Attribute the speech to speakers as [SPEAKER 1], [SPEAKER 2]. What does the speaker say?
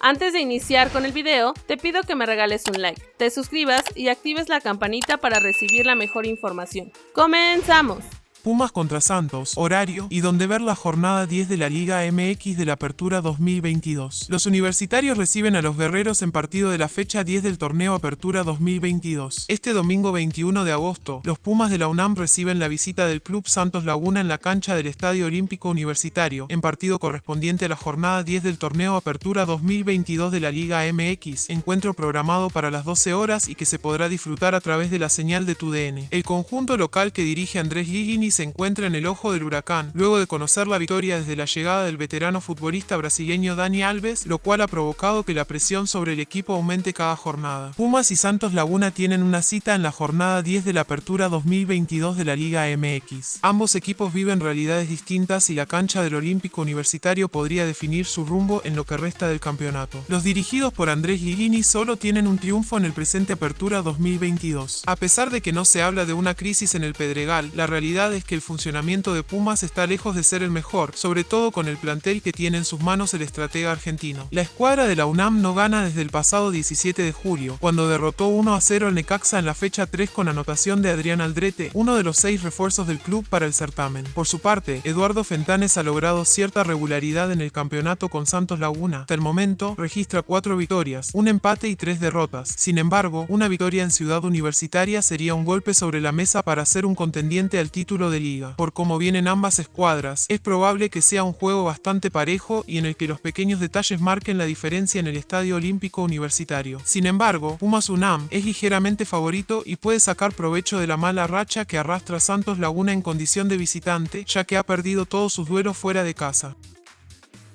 [SPEAKER 1] Antes de iniciar con el video, te pido que me regales un like, te suscribas y actives la campanita para recibir la mejor información. ¡Comenzamos!
[SPEAKER 2] Pumas contra Santos, horario y donde ver la jornada 10 de la Liga MX de la Apertura 2022. Los universitarios reciben a los guerreros en partido de la fecha 10 del torneo Apertura 2022. Este domingo 21 de agosto, los Pumas de la UNAM reciben la visita del Club Santos Laguna en la cancha del Estadio Olímpico Universitario, en partido correspondiente a la jornada 10 del torneo Apertura 2022 de la Liga MX, encuentro programado para las 12 horas y que se podrá disfrutar a través de la señal de TUDN. El conjunto local que dirige Andrés Se encuentra en el ojo del huracán, luego de conocer la victoria desde la llegada del veterano futbolista brasileño Dani Alves, lo cual ha provocado que la presión sobre el equipo aumente cada jornada. Pumas y Santos Laguna tienen una cita en la jornada 10 de la Apertura 2022 de la Liga MX. Ambos equipos viven realidades distintas y la cancha del Olímpico Universitario podría definir su rumbo en lo que resta del campeonato. Los dirigidos por Andrés Guilini solo tienen un triunfo en el presente Apertura 2022. A pesar de que no se habla de una crisis en el Pedregal, la realidad es que el funcionamiento de Pumas está lejos de ser el mejor, sobre todo con el plantel que tiene en sus manos el estratega argentino. La escuadra de la UNAM no gana desde el pasado 17 de julio, cuando derrotó 1 a 0 al Necaxa en la fecha 3 con anotación de Adrián Aldrete, uno de los seis refuerzos del club para el certamen. Por su parte, Eduardo Fentanes ha logrado cierta regularidad en el campeonato con Santos Laguna. Hasta el momento, registra cuatro victorias, un empate y tres derrotas. Sin embargo, una victoria en Ciudad Universitaria sería un golpe sobre la mesa para ser un contendiente al de liga. Por cómo vienen ambas escuadras, es probable que sea un juego bastante parejo y en el que los pequeños detalles marquen la diferencia en el Estadio Olímpico Universitario. Sin embargo, Pumas UNAM es ligeramente favorito y puede sacar provecho de la mala racha que arrastra Santos Laguna en condición de visitante, ya que ha perdido todos sus duelos fuera de casa.